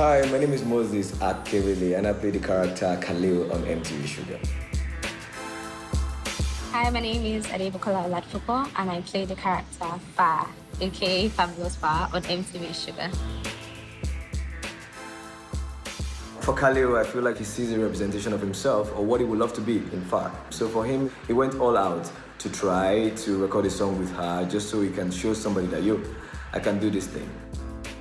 Hi, my name is Moses Akewele and I play the character Khalil on MTV Shuga. Hi, my name is Adebukola Oladipupo and I play the character Fa, aka Fabulous Fa on MTV Shuga. For Khalil, I feel like he sees a representation of himself or what he would love to be, in fact. So for him, he went all out to try to record a song with her just so he can show somebody that, yo, I can do this thing.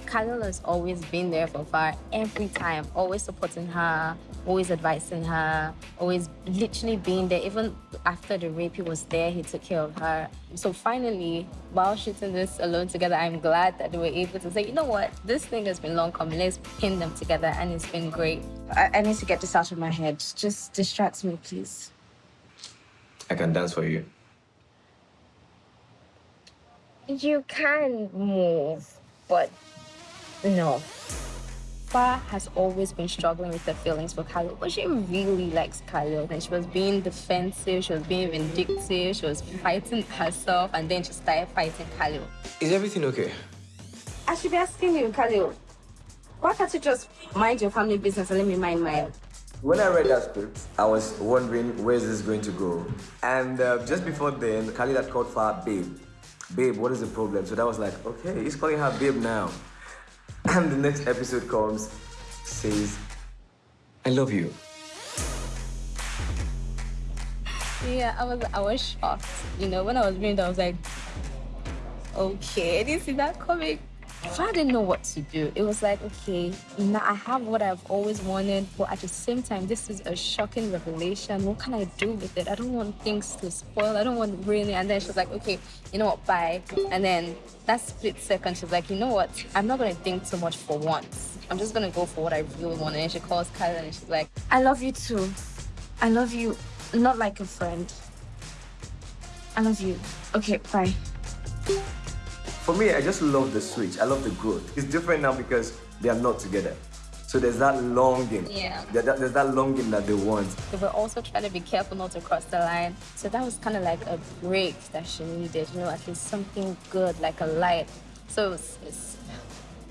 Khalil has always been there for Fa every time, always supporting her, always advising her, always literally being there. Even after the rape, he was there, he took care of her. So finally, while shooting this alone together, I'm glad that they were able to say, you know what, this thing has been long coming, let's pin them together, and it's been great. I, I need to get this out of my head. Just distract me, please. I can dance for you. You can move, but no. Fa has always been struggling with her feelings for Khalil, but she really likes Khalil. And she was being defensive, she was being vindictive, she was fighting herself, and then she started fighting Khalil. Is everything okay? I should be asking you, Khalil. Why can't you just mind your family business and let me mind mine? When I read that script, I was wondering where is this going to go. And uh, just before then, Khalil had called for babe. Babe, what is the problem? So that was like, okay, he's calling her babe now. And the next episode comes, says, I love you. Yeah, I was I was shocked. You know, when I was reading I was like, okay, I didn't see that coming. I didn't know what to do. It was like, okay, now I have what I've always wanted, but at the same time, this is a shocking revelation. What can I do with it? I don't want things to spoil. I don't want really. And then she was like, okay, you know what, bye. And then that split second, she's like, you know what? I'm not gonna think too much for once. I'm just gonna go for what I really want. And she calls Kyla and she's like, I love you too. I love you, not like a friend. I love you. Okay, bye. For me, I just love the switch. I love the growth. It's different now because they are not together. So there's that longing. Yeah. There's that, there's that longing that they want. they were also trying to be careful not to cross the line. So that was kind of like a break that she needed, you know, at least something good, like a light. So it's, it's,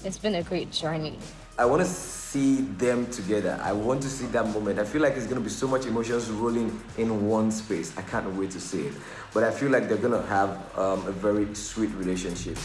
it's been a great journey. I want to see them together. I want to see that moment. I feel like it's going to be so much emotions rolling in one space. I can't wait to see it. But I feel like they're going to have um, a very sweet relationship.